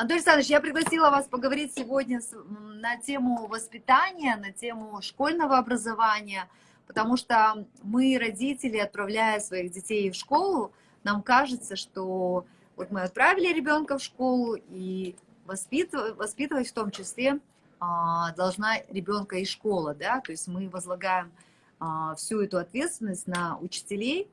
Антон Александрович, я пригласила вас поговорить сегодня на тему воспитания, на тему школьного образования, потому что мы, родители, отправляя своих детей в школу, нам кажется, что вот мы отправили ребенка в школу, и воспитывать, воспитывать в том числе а, должна ребенка и школа, да, то есть мы возлагаем а, всю эту ответственность на учителей.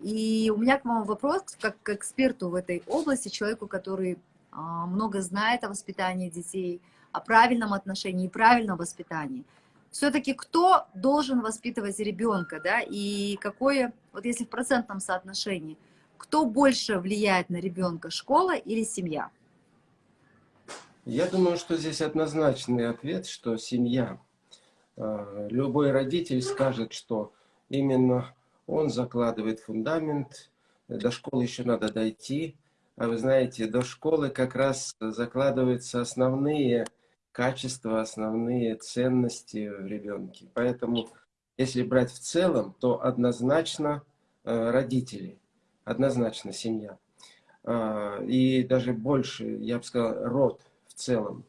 И у меня к вам вопрос, как к эксперту в этой области, человеку, который много знает о воспитании детей, о правильном отношении и правильном воспитании. Все-таки кто должен воспитывать ребенка, да, и какое, вот если в процентном соотношении, кто больше влияет на ребенка, школа или семья? Я думаю, что здесь однозначный ответ, что семья. А, любой родитель скажет, что именно он закладывает фундамент, до школы еще надо дойти, а вы знаете, до школы как раз закладываются основные качества, основные ценности в ребенке. Поэтому, если брать в целом, то однозначно э, родители, однозначно семья. А, и даже больше, я бы сказал, род в целом.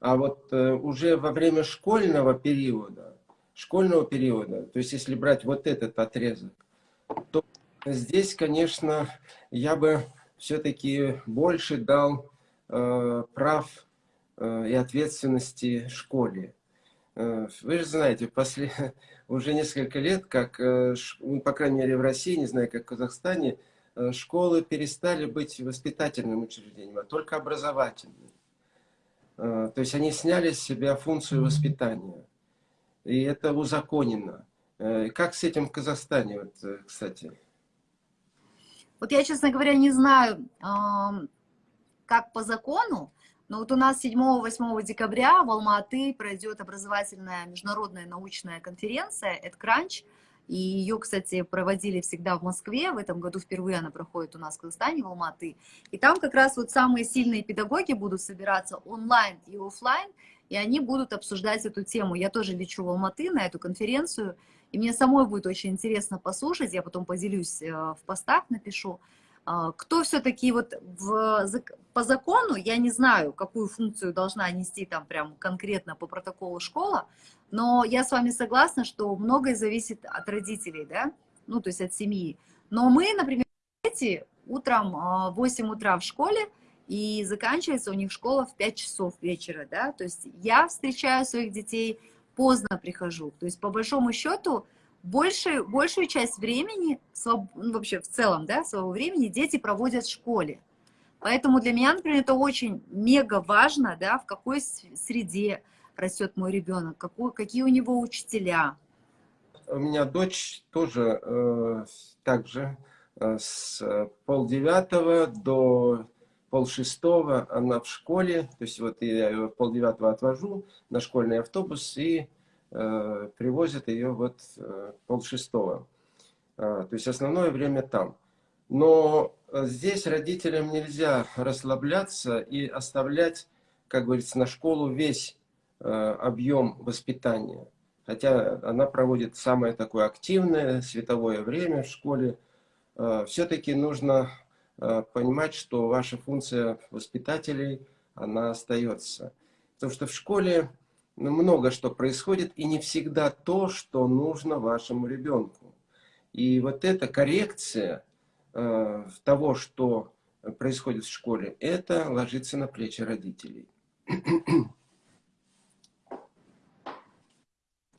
А вот э, уже во время школьного периода, школьного периода, то есть если брать вот этот отрезок, то здесь, конечно, я бы все-таки больше дал э, прав э, и ответственности школе. Э, вы же знаете, после уже несколько лет, как, э, ну, по крайней мере в России, не знаю, как в Казахстане, э, школы перестали быть воспитательным учреждением, а только образовательным. Э, то есть они сняли с себя функцию воспитания. И это узаконено. Как с этим в Казахстане, вот, кстати? Вот я, честно говоря, не знаю, как по закону, но вот у нас 7-8 декабря в Алма-Аты пройдет образовательная международная научная конференция «Эдкранч», и ее, кстати, проводили всегда в Москве, в этом году впервые она проходит у нас в Казахстане, в Алматы. И там как раз вот самые сильные педагоги будут собираться онлайн и офлайн, и они будут обсуждать эту тему. Я тоже лечу в Алматы на эту конференцию, и мне самой будет очень интересно послушать, я потом поделюсь э, в постах, напишу, а, кто все-таки вот в, по закону, я не знаю, какую функцию должна нести там прям конкретно по протоколу школа, но я с вами согласна, что многое зависит от родителей, да, ну, то есть от семьи. Но мы, например, дети утром в 8 утра в школе, и заканчивается у них школа в 5 часов вечера, да, то есть я встречаю своих детей поздно прихожу. То есть, по большому счету, большую, большую часть времени, ну, вообще в целом, да, своего времени дети проводят в школе. Поэтому для меня, например, это очень мега важно, да, в какой среде растет мой ребенок, какой, какие у него учителя. У меня дочь тоже э, также э, с полдевятого до полшестого она в школе, то есть вот я ее полдевятого отвожу на школьный автобус и э, привозят ее вот э, полшестого. Э, то есть основное время там. Но здесь родителям нельзя расслабляться и оставлять, как говорится, на школу весь э, объем воспитания. Хотя она проводит самое такое активное световое время в школе. Э, Все-таки нужно Э, понимать, что ваша функция воспитателей, она остается. Потому что в школе ну, много что происходит, и не всегда то, что нужно вашему ребенку. И вот эта коррекция э, того, что происходит в школе, это ложится на плечи родителей.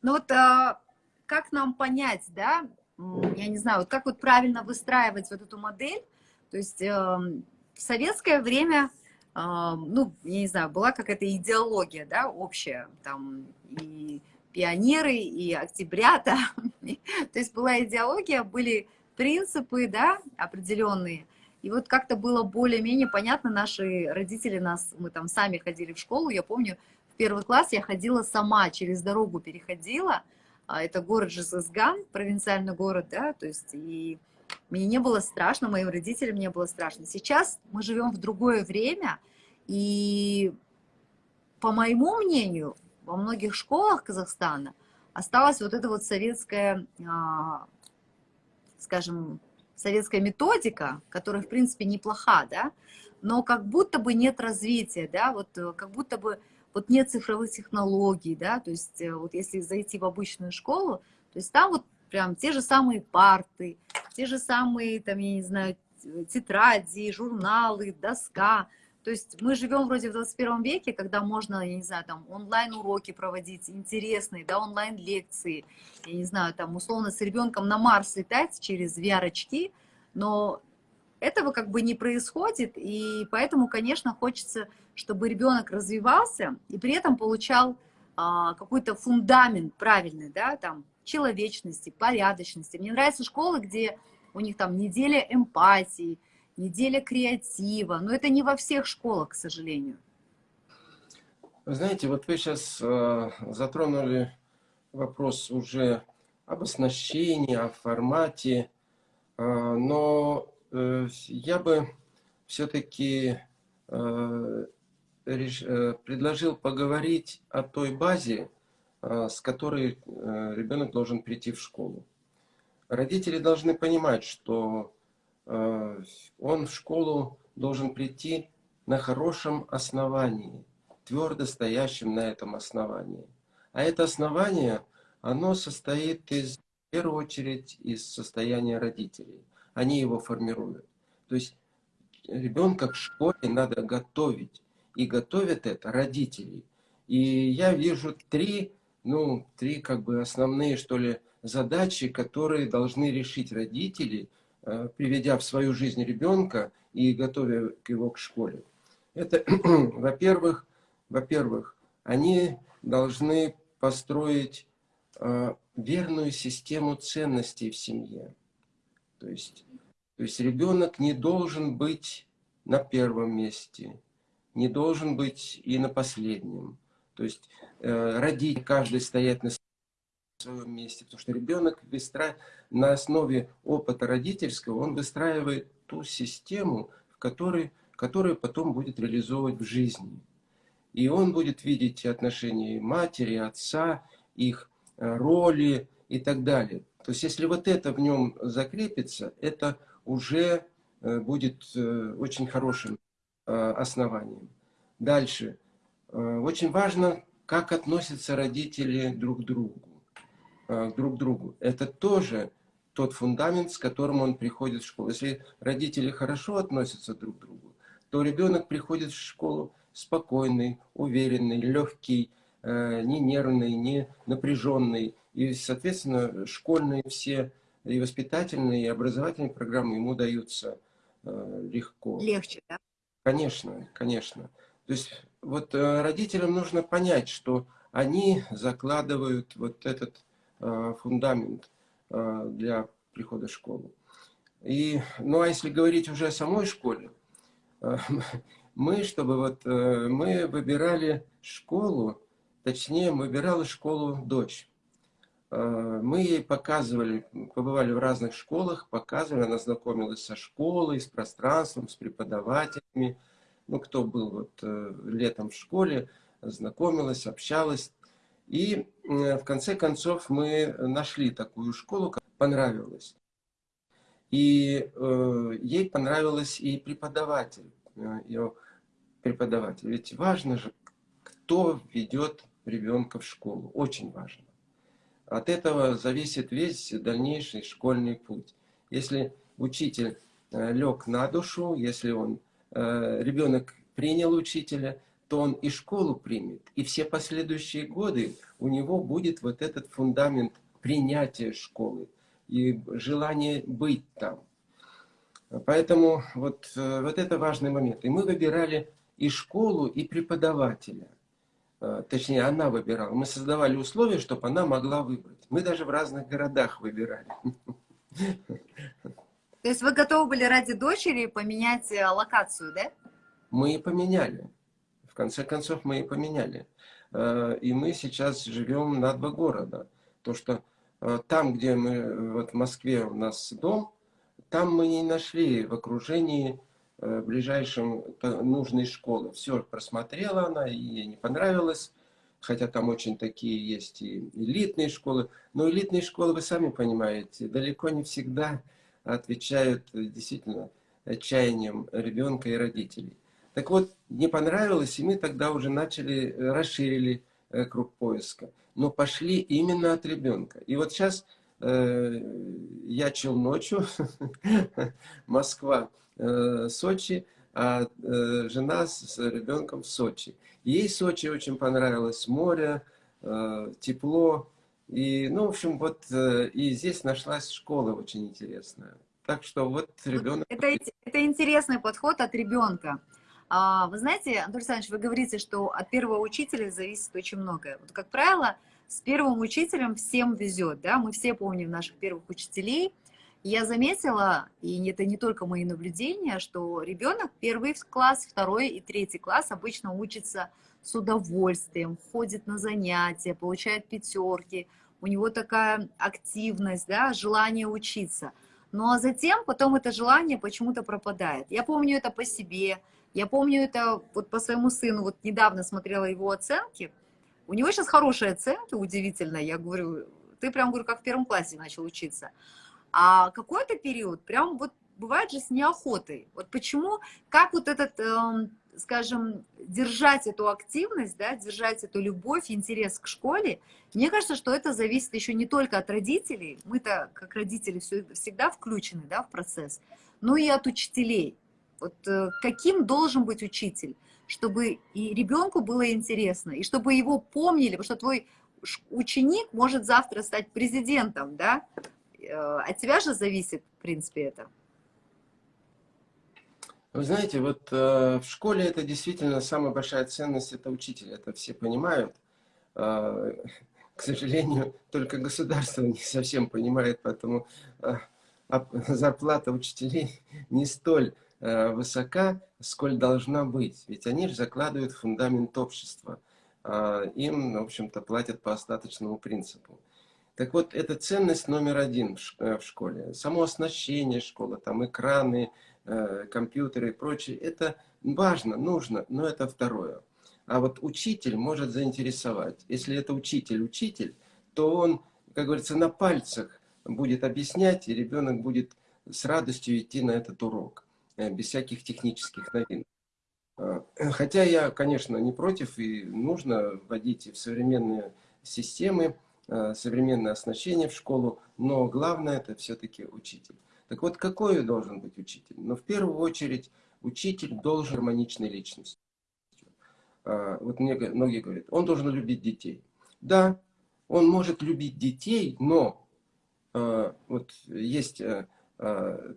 Ну вот а, как нам понять, да, я не знаю, вот как вот правильно выстраивать вот эту модель, то есть э, в советское время, э, ну, я не знаю, была какая-то идеология, да, общая, там, и пионеры, и октябрята, то есть была идеология, были принципы, да, определенные, и вот как-то было более-менее понятно, наши родители нас, мы там сами ходили в школу, я помню, в первый класс я ходила сама, через дорогу переходила, а это город Жизызган, провинциальный город, да, то есть и мне не было страшно, моим родителям не было страшно. Сейчас мы живем в другое время, и по моему мнению, во многих школах Казахстана осталась вот эта вот советская, а, скажем, советская методика, которая, в принципе, неплоха, да, но как будто бы нет развития, да, вот э, как будто бы вот нет цифровых технологий, да, то есть э, вот если зайти в обычную школу, то есть там вот прям те же самые парты, те же самые, там, я не знаю, тетради, журналы, доска, то есть мы живем вроде в 21 веке, когда можно, я не знаю, там онлайн-уроки проводить, интересные, да, онлайн-лекции, я не знаю, там условно с ребенком на Марс летать через VR-очки, но этого как бы не происходит, и поэтому, конечно, хочется, чтобы ребенок развивался и при этом получал а, какой-то фундамент правильный, да, там, человечности, порядочности. Мне нравятся школы, где у них там неделя эмпатии, неделя креатива, но это не во всех школах, к сожалению. Знаете, вот вы сейчас э, затронули вопрос уже об оснащении, о формате, э, но э, я бы все-таки э, э, предложил поговорить о той базе, с которой э, ребенок должен прийти в школу. Родители должны понимать, что Э, он в школу должен прийти на хорошем основании, твердо стоящем на этом основании. А это основание, оно состоит из, в первую очередь из состояния родителей. Они его формируют. То есть ребенка к школе надо готовить. И готовят это родители. И я вижу три, ну, три как бы основные, что ли, задачи, которые должны решить родители – Э, приведя в свою жизнь ребенка и готовя его к школе. Это, во-первых, во-первых, они должны построить э, верную систему ценностей в семье. То есть, то есть ребенок не должен быть на первом месте, не должен быть и на последнем. То есть э, родить каждый стоять на своем месте, потому что ребенок выстра... на основе опыта родительского, он выстраивает ту систему, в которой, которую потом будет реализовывать в жизни. И он будет видеть отношения матери, отца, их э, роли и так далее. То есть, если вот это в нем закрепится, это уже э, будет э, очень хорошим основанием. Дальше. Очень важно, как относятся родители друг к другу. Э, друг к другу. Это тоже тот фундамент, с которым он приходит в школу. Если родители хорошо относятся друг к другу, то ребенок приходит в школу спокойный, уверенный, легкий, э, не нервный, не напряженный. И, соответственно, школьные все и воспитательные, и образовательные программы ему даются э, легко. Легче, да? Конечно, конечно. То есть вот родителям нужно понять, что они закладывают вот этот Э, фундамент э, для прихода в школу. И, ну а если говорить уже о самой школе, э, мы, чтобы вот, мы выбирали школу, точнее, выбирала школу дочь. Мы ей показывали, побывали в разных школах, показывали, она знакомилась со школой, с пространством, с преподавателями. Ну, кто был вот летом в школе, знакомилась, общалась. И в конце концов мы нашли такую школу, которая понравилась. И э, ей понравилась и преподаватель, э, ее преподаватель. Ведь важно же, кто ведет ребенка в школу. Очень важно. От этого зависит весь дальнейший школьный путь. Если учитель э, лег на душу, если он, э, ребенок принял учителя, то он и школу примет, и все последующие годы у него будет вот этот фундамент принятия школы и желание быть там. Поэтому вот, э, вот это важный момент. И мы выбирали и школу, и преподавателя. Э, точнее, она выбирала. Мы создавали условия, чтобы она могла выбрать. Мы даже в разных городах выбирали. То есть вы готовы были ради дочери поменять э, локацию, да? Мы и поменяли в конце концов мы и поменяли. Э, и мы сейчас живем на два города. То, что э, там, где мы, вот в Москве у нас дом, там мы не нашли в окружении ближайшем нужной школы. Все просмотрела она, и ей не понравилось. Хотя там очень такие есть и элитные школы. Но элитные школы, вы сами понимаете, далеко не всегда отвечают действительно отчаянием ребенка и родителей. Так вот, не понравилось, и мы тогда уже начали, расширили круг поиска. Но пошли именно от ребенка. И вот сейчас э, я чел ночью, Москва, э, Сочи, а э, жена с ребенком в Сочи. Ей Сочи очень понравилось, море, э, тепло. И, ну, в общем, вот э, и здесь нашлась школа очень интересная. Так что вот ребенок... Это, это интересный подход от ребенка. А, вы знаете, Анатолий Александрович, вы говорите, что от первого учителя зависит очень многое. Вот, как правило, с первым учителем всем везет, да, мы все помним наших первых учителей, я заметила, и это не только мои наблюдения, что ребенок первый класс, второй и третий класс обычно учится с удовольствием, ходит на занятия, получает пятерки, у него такая активность, да, желание учиться. Ну а затем потом это желание почему-то пропадает. Я помню это по себе, я помню это вот по своему сыну, вот недавно смотрела его оценки, у него сейчас хорошие оценки, удивительно, я говорю, ты прям, говорю, как в первом классе начал учиться. А какой-то период прям вот бывает же с неохотой. Вот почему, как вот этот, э, скажем, держать эту активность, да, держать эту любовь, интерес к школе, мне кажется, что это зависит еще не только от родителей, мы-то как родители всегда включены да, в процесс, но и от учителей. Вот э, каким должен быть учитель, чтобы и ребенку было интересно, и чтобы его помнили, потому что твой ученик может завтра стать президентом, да, Э, от тебя же зависит, в принципе, это. Вы знаете, вот э, в школе это действительно самая большая ценность, это учитель, это все понимают. Э, к сожалению, только государство не совсем понимает, поэтому э, зарплата учителей не столь э, высока, сколь должна быть. Ведь они же закладывают фундамент общества. Э, им, в общем-то, платят по остаточному принципу. Так вот, это ценность номер один в э, школе. Само оснащение школы, там экраны, компьютеры и прочее, это важно, нужно, но это второе. А вот учитель может заинтересовать. Если это учитель-учитель, то он, как говорится, на пальцах будет объяснять, и ребенок будет с радостью идти на этот урок, э, без всяких технических новинок. Хотя я, конечно, не против, и нужно вводить в современные системы Э, современное оснащение в школу, но главное это все-таки учитель. Так вот, какой должен быть учитель? Но ну, в первую очередь учитель должен гармоничной личностью. А, вот мне многие говорят, он должен любить детей. Да, он может любить детей, но а, вот есть а,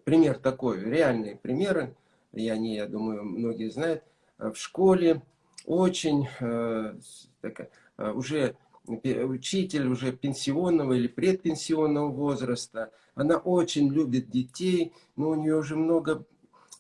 пример такой, реальные примеры, и они, я думаю, многие знают, в школе очень такая, уже учитель уже пенсионного или предпенсионного возраста. Она очень любит детей, но у нее уже много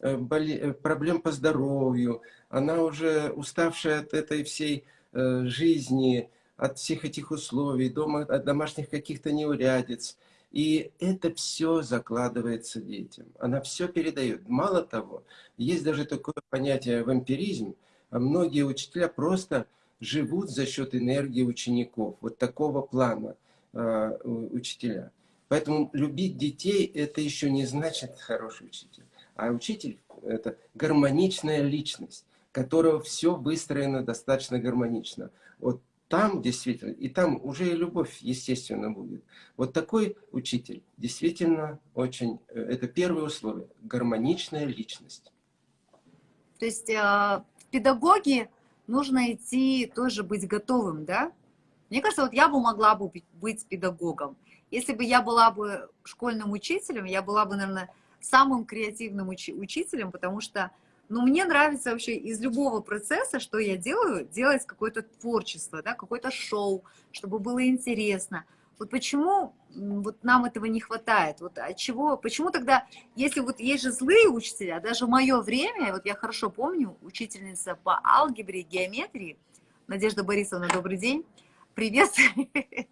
э, э, проблем по здоровью. Она уже уставшая от этой всей э, жизни, от всех этих условий, дома, от домашних каких-то неурядиц. И это все закладывается детям. Она все передает. Мало того, есть даже такое понятие вампиризм. Многие учителя просто живут за счет энергии учеников. Вот такого плана э, учителя. Поэтому любить детей это еще не значит хороший учитель. А учитель это гармоничная личность, которого все выстроено достаточно гармонично. Вот там действительно, и там уже и любовь, естественно, будет. Вот такой учитель действительно очень, э, это первое условие, гармоничная личность. То есть э, педагоги нужно идти тоже быть готовым, да? Мне кажется, вот я бы могла бы быть педагогом. Если бы я была бы школьным учителем, я была бы, наверное, самым креативным уч учителем, потому что, ну, мне нравится вообще из любого процесса, что я делаю, делать какое-то творчество, да, какое-то шоу, чтобы было интересно. Вот почему вот нам этого не хватает? Вот от чего, почему тогда, если вот есть же злые учителя, даже в мое время, вот я хорошо помню, учительница по алгебре, геометрии, Надежда Борисовна, добрый день, привет.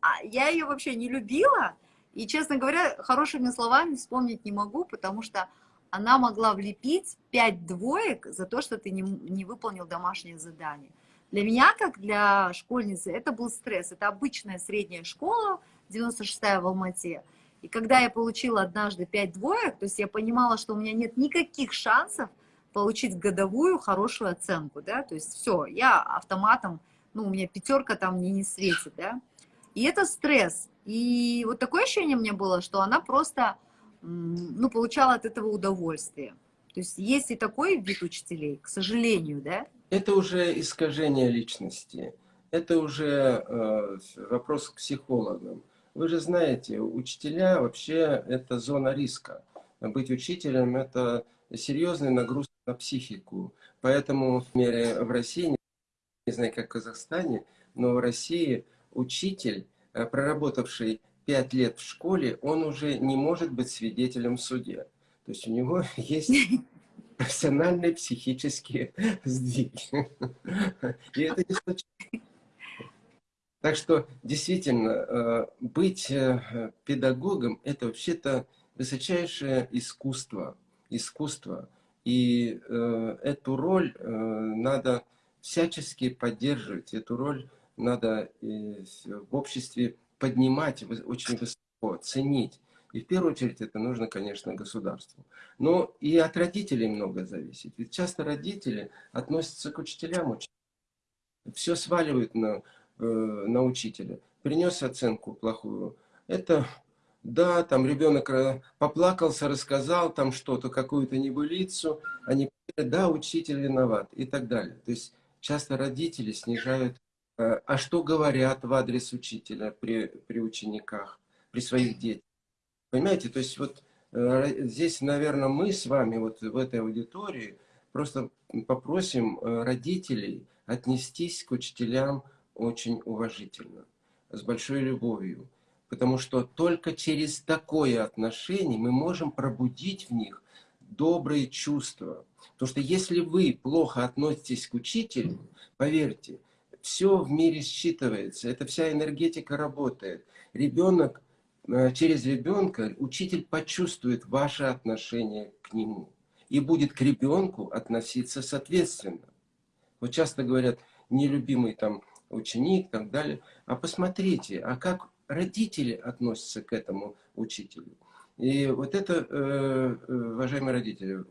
А я ее вообще не любила, и, честно говоря, хорошими словами вспомнить не могу, потому что она могла влепить 5 двоек за то, что ты не, не выполнил домашнее задание. Для меня, как для школьницы, это был стресс. Это обычная средняя школа, 96-я в Алмате. И когда я получила однажды 5 двоек, то есть я понимала, что у меня нет никаких шансов получить годовую хорошую оценку, да, то есть все, я автоматом, ну, у меня пятерка там мне не светит, да, и это стресс, и вот такое ощущение у меня было, что она просто, ну, получала от этого удовольствие, то есть есть и такой вид учителей, к сожалению, да. Это уже искажение личности, это уже э, вопрос к психологам. Вы же знаете, учителя вообще это зона риска. Быть учителем это серьезный нагрузка на психику. Поэтому в, мере, в России, не знаю, как в Казахстане, но в России учитель, э, проработавший пять лет в школе, он уже не может быть свидетелем в суде. То есть у него есть профессиональные психические сдвиги. И это не. Так что действительно э, быть э, педагогом это вообще-то высочайшее искусство. Искусство. И э, эту роль надо всячески поддерживать, эту роль надо в обществе поднимать очень высоко, ценить. И в первую очередь это нужно, конечно, государству. Но и от родителей много зависит. Ведь часто родители относятся к учителям. Все сваливают на, э, на учителя. Принес оценку плохую. Это да, там ребенок поплакался, рассказал там что-то, какую-то небылицу, они да, учитель виноват и так далее. То есть часто родители снижают, э, а что говорят в адрес учителя при, при учениках, при своих детях. Понимаете, то есть вот э, здесь, наверное, мы с вами вот в этой аудитории просто попросим родителей отнестись к учителям очень уважительно, с большой любовью. Потому что только через такое отношение мы можем пробудить в них добрые чувства. Потому что если вы плохо относитесь к учителю, поверьте, все в мире считывается, это вся энергетика работает. Ребенок, э, через ребенка учитель почувствует ваше отношение к нему и будет к ребенку относиться соответственно. Вот часто говорят, нелюбимый там ученик и так далее. А посмотрите, а как родители относятся к этому учителю. И вот это, э, э, уважаемые родители,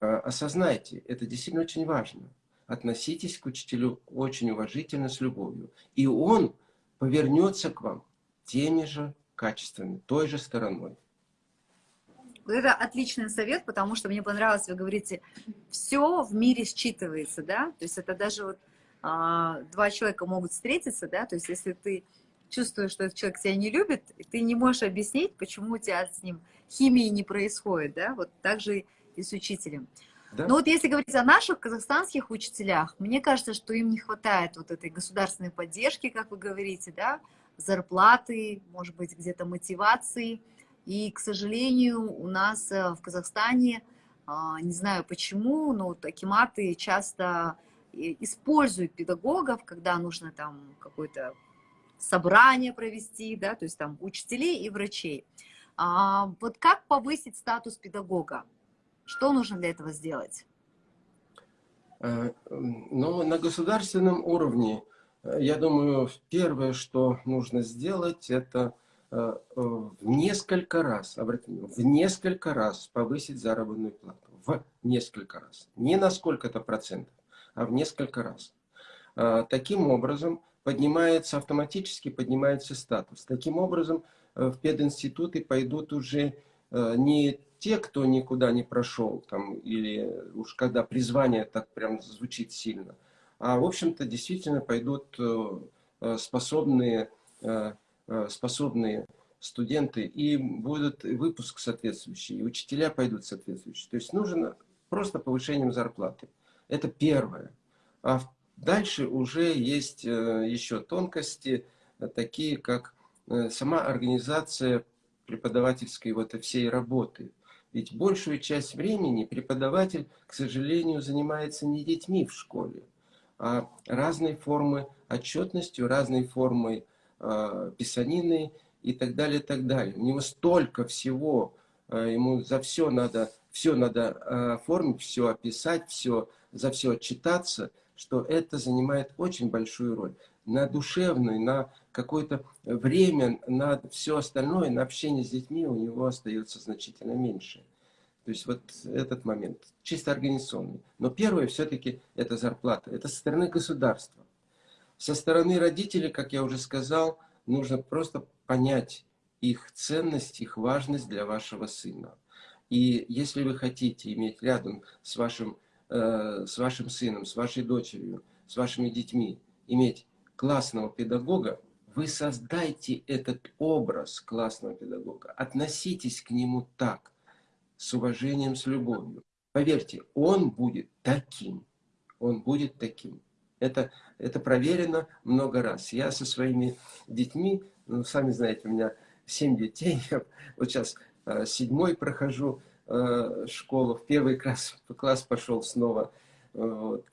осознайте, это действительно очень важно. Относитесь к учителю очень уважительно, с любовью. И он повернется к вам теми же качествами, той же стороной. Это отличный совет, потому что мне понравилось, вы говорите, все в мире считывается, да, то есть это даже вот а, два человека могут встретиться, да, то есть если ты чувствуешь, что этот человек тебя не любит, ты не можешь объяснить, почему у тебя с ним химии не происходит, да, вот так же и с учителем. Да? Но вот если говорить о наших казахстанских учителях, мне кажется, что им не хватает вот этой государственной поддержки, как вы говорите, да, зарплаты, может быть, где-то мотивации. И, к сожалению, у нас э, в Казахстане, а, не знаю почему, но акиматы часто используют педагогов, когда нужно там какой-то собрание провести, да, то есть там учителей и врачей. А, вот как повысить статус педагога? Что нужно для этого сделать? Э, ну, на государственном уровне, э, я думаю, первое, что нужно сделать, это э, в несколько раз, обратите в несколько раз повысить заработную плату. В несколько раз. Не на сколько-то процентов, а в несколько раз. Таким образом, поднимается автоматически, поднимается статус. Таким образом, э, в пединституты пойдут уже э, не те, кто никуда не прошел, там, или уж когда призвание так прям звучит сильно, а, в общем-то, действительно пойдут э, способные, способные студенты, и будет выпуск соответствующий, и учителя пойдут соответствующие. То есть нужно просто повышением зарплаты. Это первое. А Дальше уже есть э, еще тонкости, э, такие как э, сама организация преподавательской вот всей работы. Ведь большую часть времени преподаватель, к сожалению, занимается не детьми в школе, разной формы отчетностью, разной формой э, писанины и так далее, и так далее. У него столько всего, э, ему за все надо, все надо оформить, все описать, все, за все отчитаться – что это занимает очень большую роль. на душевную, на какое-то время, на все остальное, на общение с детьми у него остается значительно меньше. То есть вот этот момент, чисто организационный. Но первое все-таки это зарплата, это со стороны государства. Со стороны родителей, как я уже сказал, нужно просто понять их ценность, их важность для вашего сына. И если вы хотите иметь рядом с вашим, э, с вашим сыном, с вашей дочерью, с вашими детьми, иметь классного педагога, вы создайте этот образ классного педагога. Относитесь к нему так, с уважением, с любовью. Поверьте, он будет таким. Он будет таким. Это, это проверено много раз. Я со своими детьми, ну, сами знаете, у меня семь детей. Я вот сейчас э, седьмой прохожу э, школу, в первый класс, класс пошел снова. Вот.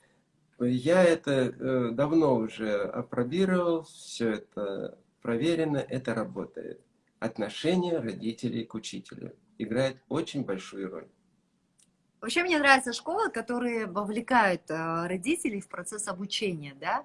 Я это э, давно уже опробировал, все это проверено, это работает. Отношение родителей к учителю играет очень большую роль. Вообще мне нравятся школы, которые вовлекают э, родителей в процесс обучения, да,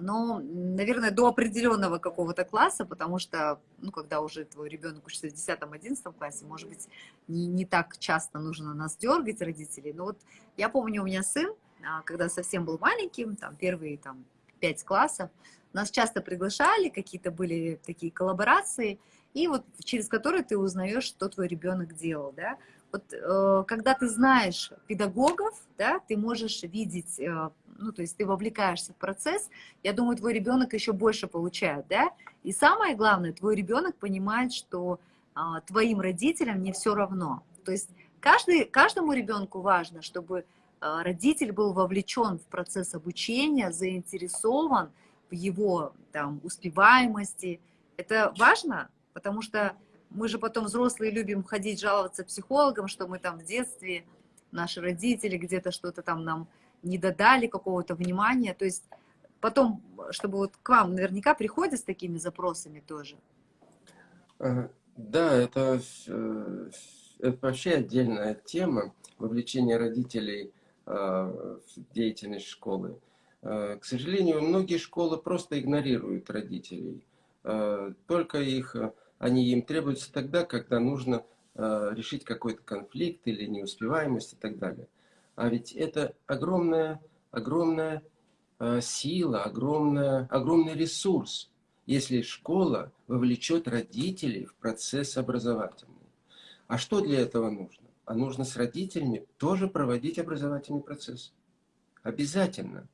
но, наверное, до определенного какого-то класса, потому что, ну, когда уже твой ребенок учится в 10-11 классе, может быть, не, не так часто нужно нас дергать, родителей. Но вот я помню, у меня сын, а, когда совсем был маленьким, там, первые, там, 5 классов, нас часто приглашали, какие-то были такие коллаборации, и вот через которые ты узнаешь, что твой ребенок делал, да. Вот э, когда ты знаешь педагогов, да, ты можешь видеть, э, ну, то есть ты вовлекаешься в процесс, я думаю, твой ребенок еще больше получает, да. И самое главное, твой ребенок понимает, что э, твоим родителям не все равно. То есть каждый, каждому ребенку важно, чтобы э, родитель был вовлечен в процесс обучения, заинтересован его там, успеваемости. Это важно, потому что мы же потом взрослые любим ходить жаловаться психологам, что мы там в детстве, наши родители где-то что-то там нам не додали, какого-то внимания. То есть потом, чтобы вот к вам наверняка приходят с такими запросами тоже. Да, это, э, это вообще отдельная тема, вовлечение родителей а, в деятельность школы. А, к сожалению, многие школы просто игнорируют родителей. А, только их они им требуются тогда, когда нужно э, решить какой-то конфликт или неуспеваемость и так далее. А ведь это огромная, огромная э, сила, огромная, огромный ресурс, если школа вовлечет родителей в процесс образовательный. А что для этого нужно? А нужно с родителями тоже проводить образовательный процесс. Обязательно.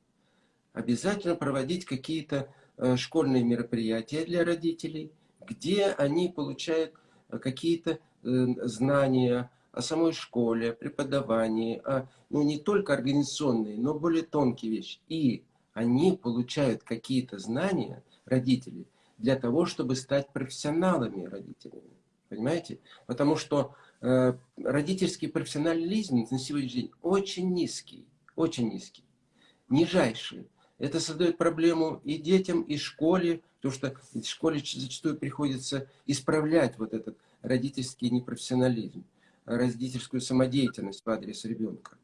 Обязательно проводить какие-то э, школьные мероприятия для родителей – где они получают э, какие-то э, знания о самой школе, о преподавании, о, ну, не только организационные, но более тонкие вещи. И они получают какие-то знания, родители, для того, чтобы стать профессионалами родителями. Понимаете? Потому что э, родительский профессионализм на сегодняшний день очень низкий, очень низкий, нижайший. Это создает проблему и детям, и школе, потому что в школе зачастую приходится исправлять вот этот родительский непрофессионализм, родительскую самодеятельность в адрес ребенка.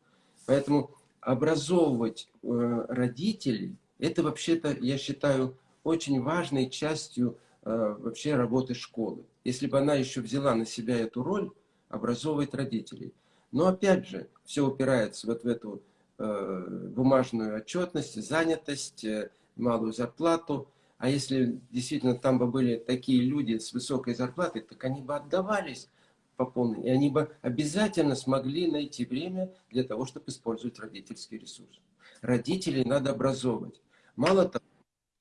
Поэтому образовывать э, родителей, это вообще-то, я считаю, очень важной частью э, вообще работы школы. Если бы она еще взяла на себя эту роль, образовывать родителей. Но опять же, все упирается вот в эту бумажную отчетность, занятость, э, малую зарплату. А если действительно там бы были такие люди с высокой зарплатой, так они бы отдавались по полной. И они бы обязательно смогли найти время для того, чтобы использовать родительский ресурс. Родителей надо образовывать. Мало того,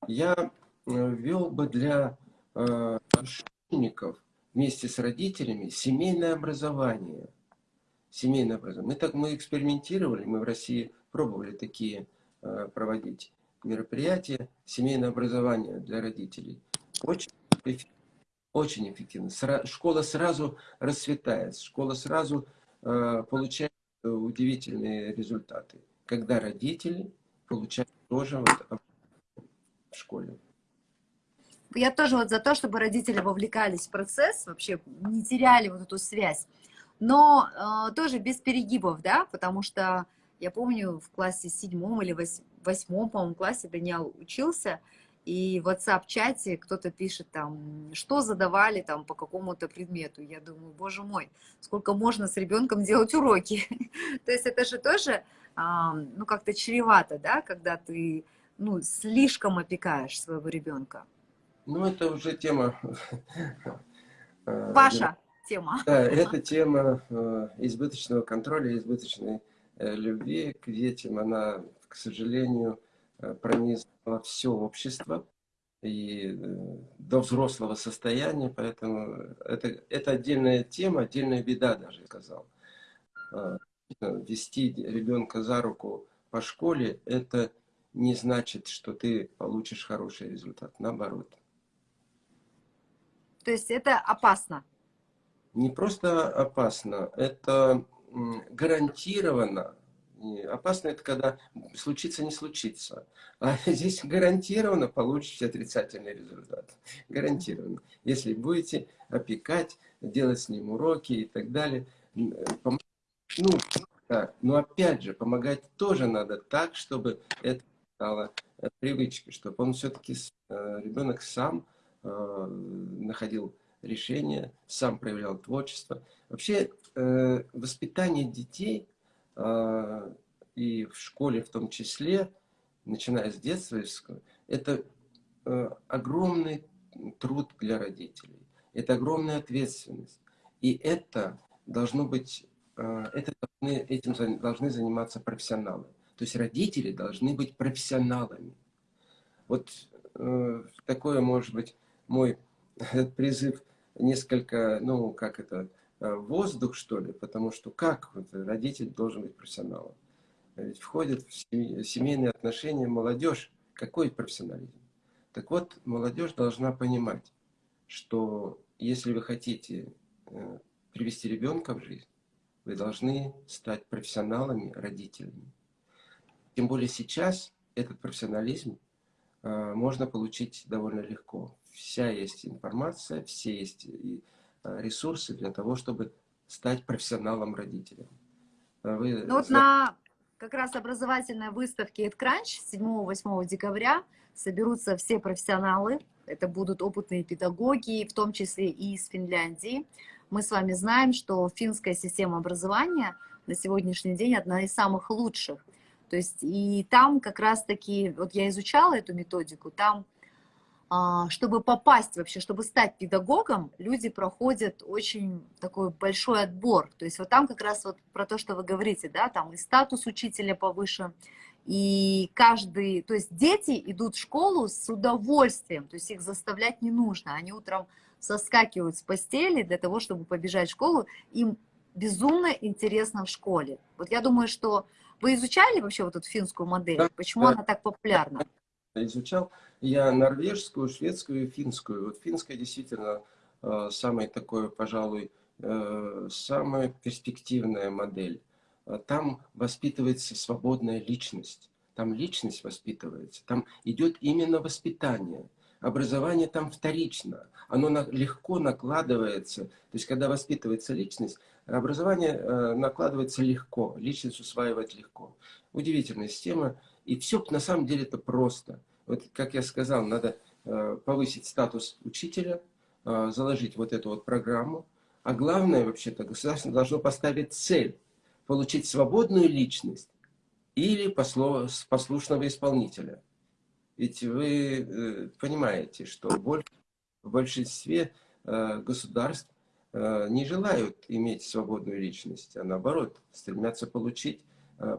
я э, вел бы для школьников вместе с родителями семейное образование – семейное образование. Мы так мы экспериментировали, мы в России пробовали такие э, проводить мероприятия, семейное образование для родителей. Очень, очень эффективно. Сра школа сразу расцветает, школа сразу э, получает удивительные результаты, когда родители получают тоже вот в школе. Я тоже вот за то, чтобы родители вовлекались в процесс, вообще не теряли вот эту связь но э, тоже без перегибов, да, потому что я помню в классе седьмом или восьмом, по-моему, классе Даниэл учился, и в WhatsApp-чате кто-то пишет там, что задавали там по какому-то предмету. Я думаю, боже мой, сколько можно с ребенком делать уроки. То есть это же тоже, ну, как-то чревато, да, когда ты, ну, слишком опекаешь своего ребенка. Ну, это уже тема... Э, Ваша тема. Да, это тема э, избыточного контроля, избыточной э, любви к детям. Она, к сожалению, пронизала все общество и до взрослого состояния, поэтому это, это отдельная тема, отдельная беда даже, я сказал. Вести ребенка за руку по школе, это не значит, что ты получишь хороший результат, наоборот. То есть это опасно? Не просто опасно, это гарантированно. Опасно это когда случится, не случится. А здесь гарантированно получите отрицательный результат. Гарантированно. Если будете опекать, делать с ним уроки и так далее. Ну, да. Но опять же, помогать тоже надо так, чтобы это стало привычкой, чтобы он все-таки, э, ребенок сам Э, находил решения, сам проявлял творчество. Вообще э, воспитание детей э, и в школе в том числе, начиная с детства, это огромный труд для родителей. Это огромная ответственность. И это должно быть, это должны, этим должны заниматься профессионалы. То есть родители должны быть профессионалами. Вот такое, может быть, мой призыв несколько, ну, как это, э, воздух, что ли, потому что как вот, родитель должен быть профессионалом? Ведь входит в семейные отношения молодежь. Какой профессионализм? Так вот, молодежь должна понимать, что если вы хотите э, привести ребенка в жизнь, вы должны стать профессионалами, родителями. Тем более сейчас этот профессионализм можно получить довольно легко вся есть информация, все есть э, ресурсы для того, чтобы стать профессионалом-родителем. А вы ну, вот на как раз образовательной выставке EdCrunch 7-8 декабря соберутся все профессионалы, это будут опытные педагоги, в том числе и из Финляндии. Мы с вами знаем, что финская система образования на сегодняшний день одна из самых лучших. То есть и там как раз-таки, вот я изучала эту методику, там а, чтобы попасть вообще, чтобы стать педагогом, люди проходят очень такой большой отбор. То есть вот там как раз вот про то, что вы говорите, да, там и статус учителя повышен, и каждый, то есть дети идут в школу с удовольствием, то есть их заставлять не нужно. Они утром соскакивают с постели для того, чтобы побежать в школу. Им безумно интересно в школе. Вот я думаю, что вы изучали вообще вот эту финскую модель? Почему да. она так популярна? изучал. Я норвежскую, шведскую и финскую. Вот финская действительно э, самая такой, пожалуй, э, самая перспективная модель. Э, там воспитывается свободная личность. Там личность воспитывается. Там идет именно воспитание. Образование там вторично. Оно легко накладывается. То есть, когда воспитывается личность, образование накладывается легко. Личность усваивать легко. Удивительная система. И все на самом деле это просто. Вот, как я сказал, надо э, повысить статус учителя, э, заложить вот эту вот программу. А главное, вообще-то, государство должно поставить цель – получить свободную личность или послушного исполнителя. Ведь вы э, понимаете, что в большинстве государств не желают иметь свободную личность, а наоборот, стремятся получить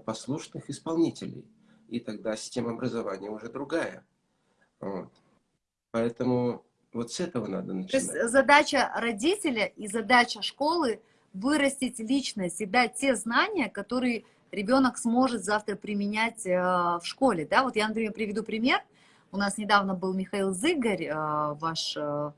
послушных исполнителей и тогда система образования уже другая. Вот. Поэтому вот с этого надо начинать. То есть задача родителя и задача школы вырастить личность и дать те знания, которые ребенок сможет завтра применять э, в школе. Да? Вот я, например, приведу пример. У нас недавно был Михаил Зыгорь, э, ваш э,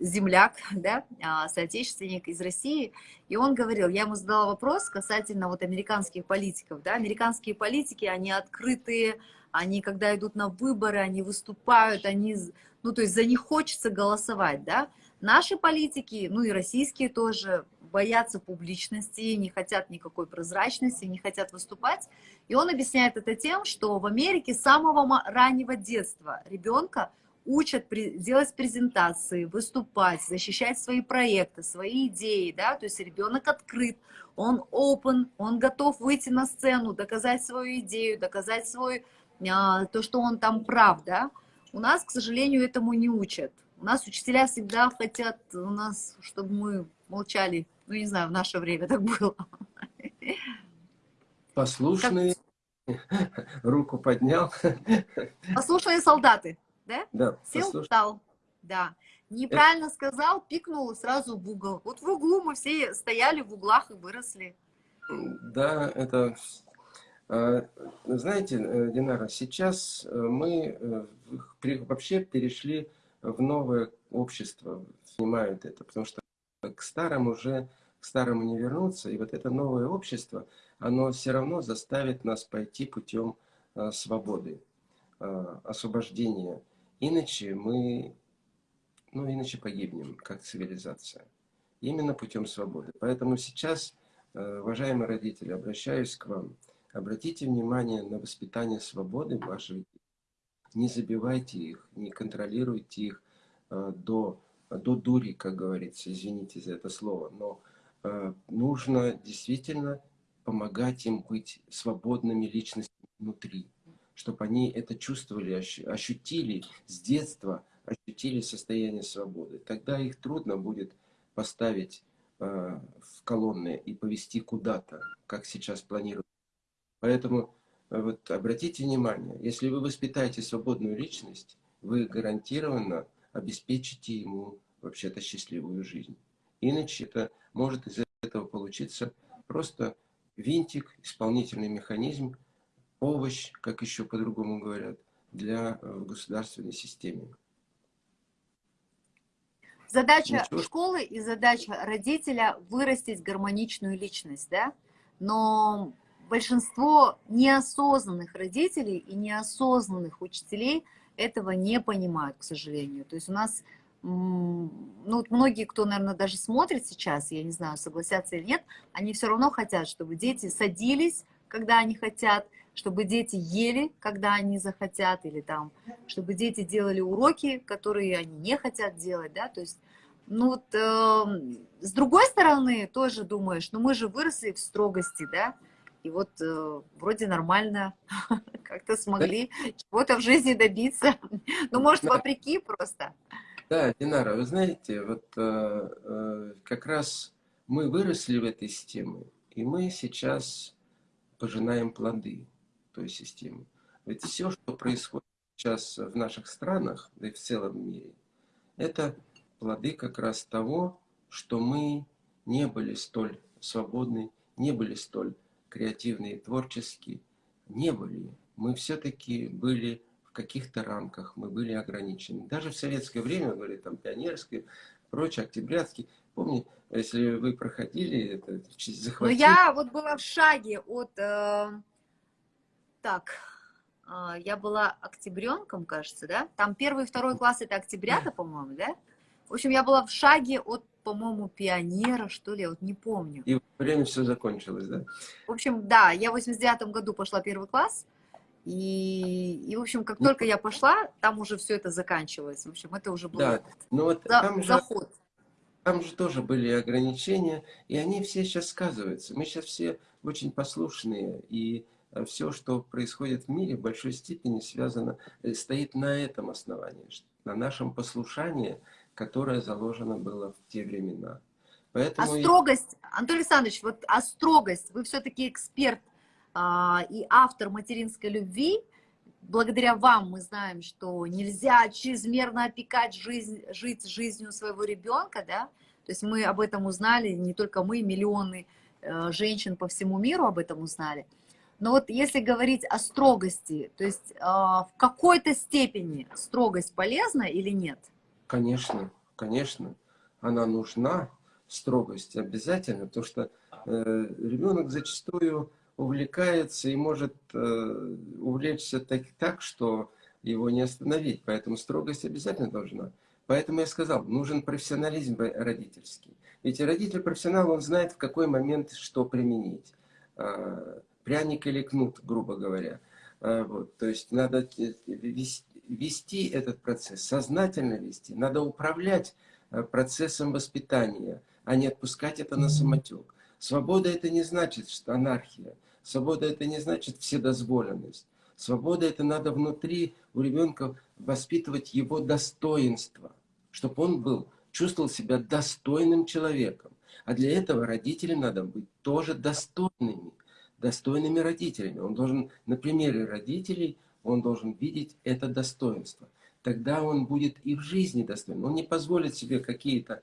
земляк, да, а, соотечественник из России, и он говорил, я ему задала вопрос касательно вот американских политиков, да, американские политики, они открытые, они когда идут на выборы, они выступают, они, ну, то есть за них хочется голосовать, да, наши политики, ну и российские тоже, боятся публичности, не хотят никакой прозрачности, не хотят выступать. И он объясняет это тем, что в Америке с самого раннего детства ребенка учат делать презентации, выступать, защищать свои проекты, свои идеи, да, то есть ребенок открыт, он open, он готов выйти на сцену, доказать свою идею, доказать свой, а, то, что он там прав, да. У нас, к сожалению, этому не учат. У нас учителя всегда хотят у нас, чтобы мы молчали. Ну, не знаю, в наше время так было. Послушные. Как... Руку поднял. Послушные солдаты, да? Да. Сел, послуш... встал. Да. Неправильно Это... сказал, пикнул сразу в угол. Вот в углу мы все стояли в углах и выросли. Да, это... А, знаете, э, Динара, сейчас э, мы э, вообще перешли в новое общество снимают это, потому что к старому уже, к старому не вернуться, и вот это новое общество, оно все равно заставит нас пойти путем а, свободы, а, освобождения. Иначе мы, ну иначе погибнем, как цивилизация. Именно путем свободы. Поэтому сейчас, а, уважаемые родители, обращаюсь к вам. Обратите внимание на воспитание свободы ваших детей не забивайте их, не контролируйте их до, до дури, как говорится, извините за это слово, но э, нужно действительно помогать им быть свободными личностями внутри, чтобы они это чувствовали, ощутили с детства, ощутили состояние свободы. Тогда их трудно будет поставить э, в колонны и повести куда-то, как сейчас планируют. Поэтому вот обратите внимание, если вы воспитаете свободную личность, вы гарантированно обеспечите ему вообще-то счастливую жизнь. Иначе это может из этого получиться просто винтик, исполнительный механизм, овощ, как еще по-другому говорят, для э, государственной системы. Задача Ничего. школы и задача родителя вырастить гармоничную личность, да? Но большинство неосознанных родителей и неосознанных учителей этого не понимают, к сожалению. То есть у нас, ну, вот многие, кто, наверное, даже смотрит сейчас, я не знаю, согласятся или нет, они все равно хотят, чтобы дети садились, когда они хотят, чтобы дети ели, когда они захотят, или там, чтобы дети делали уроки, которые они не хотят делать, да, то есть, ну вот, э, с другой стороны, тоже думаешь, ну мы же выросли в строгости, да, и вот э, вроде нормально как-то смогли чего-то в жизни добиться. Ну, может, вопреки просто. Да, Динара, вы знаете, вот э, э, как раз мы выросли в этой системе, и мы сейчас пожинаем плоды той системы. Ведь все, что происходит сейчас в наших странах, да и в целом мире, это плоды как раз того, что мы не были столь свободны, не были столь креативные, творческие, не были. Мы все-таки были каких-то рамках, мы были ограничены. Даже в советское время, говорили, там, пионерское, прочее, октябрятский. Помню, если вы проходили это, захватили... Ну, я вот была в шаге от... Э, так, э, я была октябренком, кажется, да? Там первый и второй класс это октябрята, по-моему, да? В общем, я была в шаге от по-моему, пионера, что ли, я вот не помню. И время все закончилось, да? В общем, да, я в 89 году пошла первый класс, и, и в общем, как ну, только я пошла, там уже все это заканчивалось. В общем, это уже был да, ну вот за, там заход. Же, там же тоже были ограничения, и они все сейчас сказываются. Мы сейчас все очень послушные, и э, все, что происходит в мире, в большой степени связано, э, стоит на этом основании, на нашем послушании, которое заложено было в те времена. Поэтому а строгость, Анатолий Александрович, вот а строгость, вы все-таки эксперт а, и автор материнской любви, благодаря вам мы знаем, что нельзя чрезмерно опекать жизнь, жить жизнью своего ребенка, да, то есть мы об этом узнали, не только мы, миллионы э, женщин по всему миру об этом узнали. Но вот если говорить о строгости, то есть э, в какой-то степени строгость полезна или нет? Конечно, конечно, она нужна, строгость обязательно, потому что э, ребенок зачастую увлекается и может э, увлечься так, так, что его не остановить. Поэтому строгость обязательно должна. Поэтому я сказал, нужен профессионализм родительский. Ведь родитель профессионал, он знает, в какой момент что применить. А, пряник или кнут, грубо говоря. А, вот, то есть надо э, вести этот процесс, сознательно вести. Надо управлять э, процессом воспитания, а не отпускать это на самотек. Свобода это не значит, что анархия. Свобода это не значит вседозволенность. Свобода это надо внутри у ребенка воспитывать его достоинство, чтобы он был, чувствовал себя достойным человеком. А для этого родителям надо быть тоже достойными, достойными родителями. Он должен на примере родителей, он должен видеть это достоинство. Тогда он будет и в жизни достойным. Он не позволит себе какие-то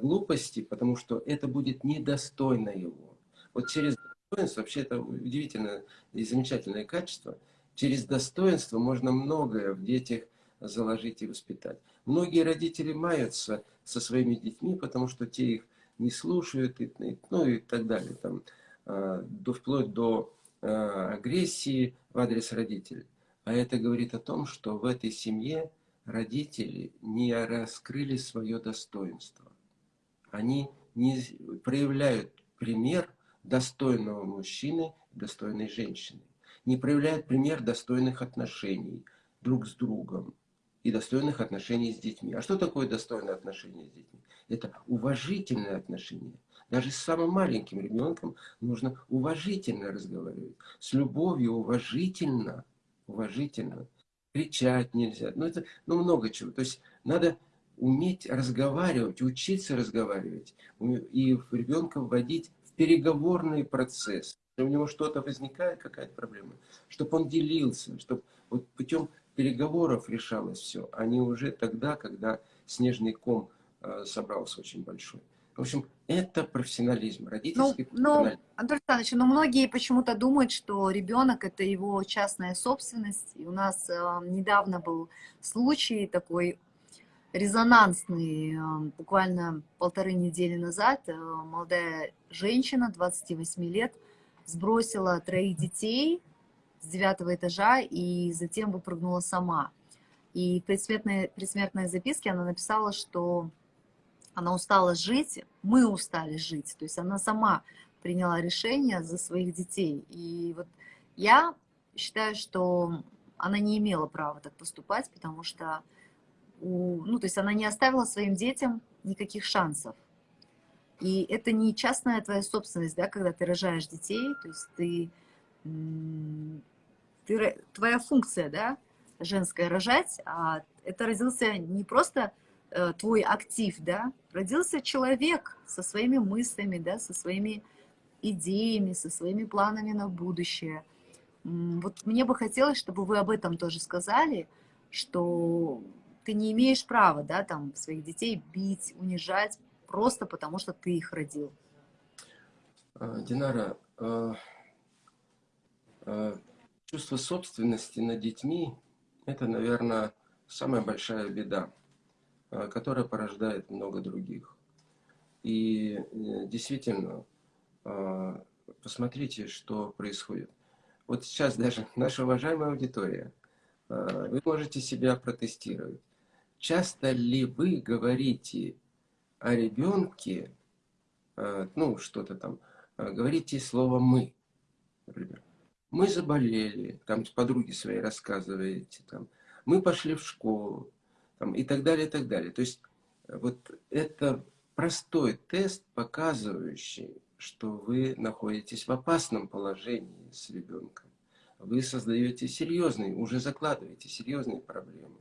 глупости, потому что это будет недостойно его. Вот через достоинство, вообще это удивительное и замечательное качество, через достоинство можно многое в детях заложить и воспитать. Многие родители маются со своими детьми, потому что те их не слушают, и, ну и так далее, там, э, до, вплоть до э, агрессии в адрес родителей. А это говорит о том, что в этой семье родители не раскрыли свое достоинство. Они не проявляют пример достойного мужчины, достойной женщины. Не проявляют пример достойных отношений друг с другом и достойных отношений с детьми. А что такое достойное отношение с детьми? Это уважительное отношение. Даже с самым маленьким ребенком нужно уважительно разговаривать. С любовью уважительно уважительно. Кричать нельзя. Ну, это ну, много чего. То есть надо уметь разговаривать, учиться разговаривать. И ребенка вводить в переговорный процесс. Если у него что-то возникает, какая-то проблема, чтобы он делился, чтобы вот путем переговоров решалось все, а не уже тогда, когда снежный ком э, собрался очень большой. В общем, это профессионализм, родительский ну, профессионализм. Ну, Антон Александрович, но многие почему-то думают, что ребенок это его частная собственность. И у нас э, недавно был случай такой резонансный, э, буквально полторы недели назад. Э, молодая женщина, 28 лет, сбросила троих детей с девятого этажа и затем выпрыгнула сама. И в предсмертной, предсмертной записке она написала, что она устала жить, мы устали жить. То есть она сама приняла решение за своих детей. И вот я считаю, что она не имела права так поступать, потому что, у, ну, то есть она не оставила своим детям никаких шансов. И это не частная твоя собственность, да, когда ты рожаешь детей, то есть ты, ты твоя функция, да, женская рожать, а это родился не просто Э, твой актив, да, родился человек со своими мыслями, да, со своими идеями, со своими планами на будущее. Вот мне бы хотелось, чтобы вы об этом тоже сказали, что ты не имеешь права, да, там, своих детей бить, унижать, просто потому что ты их родил. А, Динара, а, а, чувство собственности над детьми – это, наверное, самая большая беда. Которая порождает много других. И э, действительно, посмотрите, что происходит. Вот сейчас даже наша уважаемая аудитория, вы можете себя протестировать. Часто ли вы говорите о ребенке, ну, что-то там, говорите слово «мы», например. Мы заболели, там подруги свои рассказываете, там, мы пошли в школу, там, и так далее, и так далее. То есть э, вот это простой тест, показывающий, что вы находитесь в опасном положении с ребенком. Вы создаете серьезные, уже закладываете серьезные проблемы.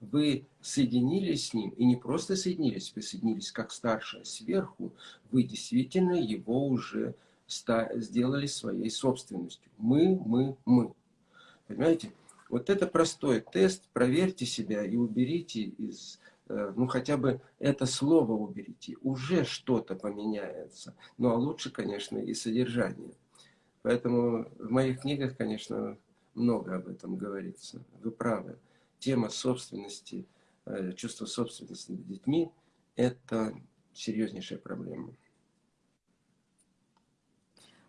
Вы соединились с ним, и не просто соединились, вы соединились как старшая сверху, вы действительно его уже сделали своей собственностью. Мы, мы, мы. Понимаете? Вот это простой тест, проверьте себя и уберите из, э, ну хотя бы это слово уберите, уже что-то поменяется. Ну а лучше, конечно, и содержание. Поэтому в моих книгах, конечно, много об этом говорится. Вы правы. Тема собственности, э, чувство собственности над детьми – это серьезнейшая проблема.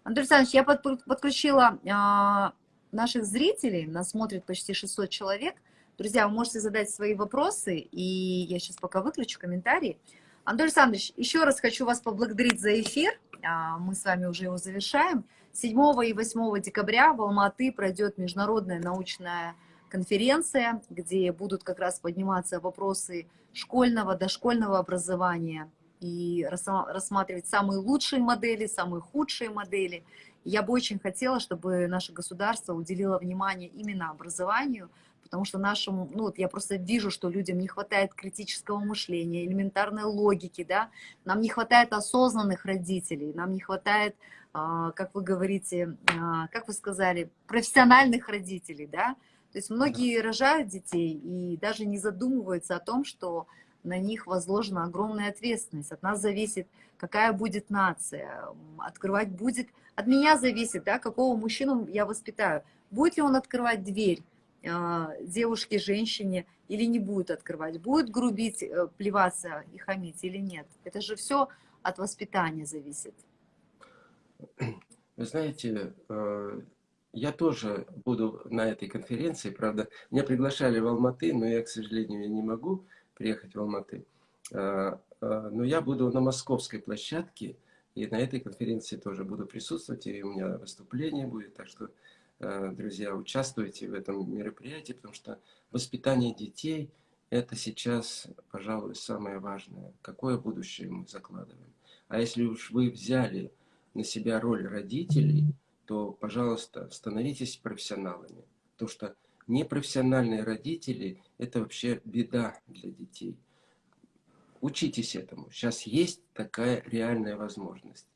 Андрей Александрович, я подключила а, наших зрителей, нас смотрит почти 600 человек, Друзья, вы можете задать свои вопросы, и я сейчас пока выключу комментарии. Анатолий Александрович, еще раз хочу вас поблагодарить за эфир. А, мы с вами уже его завершаем. 7 и 8 декабря в Алматы пройдет международная научная конференция, где будут как раз подниматься вопросы школьного, дошкольного образования и рассматривать самые лучшие модели, самые худшие модели. Я бы очень хотела, чтобы наше государство уделило внимание именно образованию, потому что нашему, ну вот я просто вижу, что людям не хватает критического мышления, элементарной логики, да, нам не хватает осознанных родителей, нам не хватает, а, как вы говорите, а, как вы сказали, профессиональных родителей, да, то есть многие рожают детей и даже не задумываются о том, что на них возложена огромная ответственность. От нас зависит, какая будет нация. Открывать будет... От меня зависит, да, какого мужчину я воспитаю. Будет ли он открывать дверь э, девушке, женщине, или не будет открывать? Будет грубить, э, плеваться и хамить или нет? Это же все от воспитания зависит. Вы знаете, э, я тоже буду на этой конференции, правда, меня приглашали в Алматы, но я, к сожалению, не могу приехать в Алматы. А, а, но я буду на московской площадке, и на этой конференции тоже буду присутствовать, и у меня выступление будет, так что, а, друзья, участвуйте в этом мероприятии, потому что воспитание детей – это сейчас, пожалуй, самое важное. Какое будущее мы закладываем? А если уж вы взяли на себя роль родителей – то, пожалуйста, становитесь профессионалами. Потому что непрофессиональные родители – это вообще беда для детей. Учитесь этому. Сейчас есть такая реальная возможность.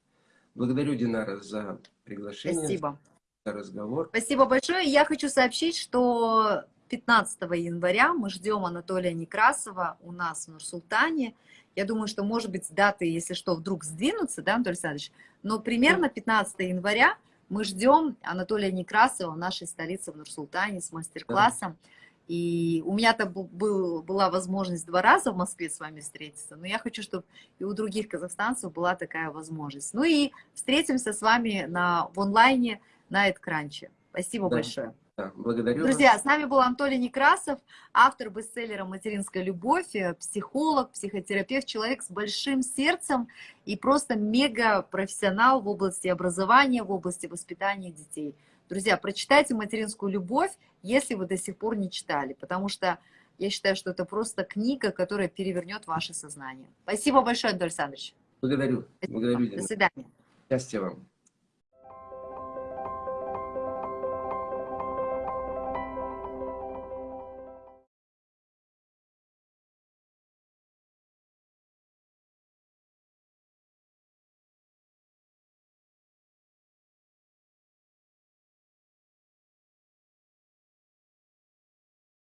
Благодарю, Динара, за приглашение. Спасибо. За разговор. Спасибо большое. Я хочу сообщить, что 15 января мы ждем Анатолия Некрасова у нас в Нур-Султане. Я думаю, что, может быть, даты, если что, вдруг сдвинутся, да, Анатолий Александрович? Но примерно 15 января мы ждем Анатолия Некрасова в нашей столице в Нур-Султане с мастер-классом. И у меня-то был, была возможность два раза в Москве с вами встретиться, но я хочу, чтобы и у других казахстанцев была такая возможность. Ну и встретимся с вами на, в онлайне на Эдкранче. Спасибо да. большое. Да, благодарю Друзья, вас. с нами был Анатолий Некрасов, автор бестселлера «Материнская любовь», э, психолог, психотерапевт, человек с большим сердцем и просто мега-профессионал в области образования, в области воспитания детей. Друзья, прочитайте «Материнскую любовь», если вы до сих пор не читали, потому что я считаю, что это просто книга, которая перевернет ваше сознание. Спасибо большое, Анатолий Александрович. Благодарю. Благодарю. До свидания. Счастья вам.